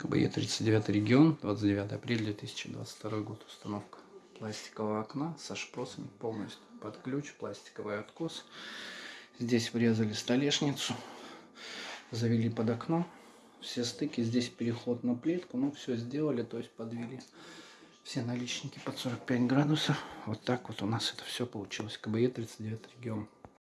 КБЕ 39 регион, 29 апреля 2022 год. Установка пластикового окна со шпросами полностью под ключ, пластиковый откос. Здесь врезали столешницу, завели под окно. Все стыки, здесь переход на плитку, ну все сделали, то есть подвели все наличники под 45 градусов. Вот так вот у нас это все получилось. КБЕ 39 регион.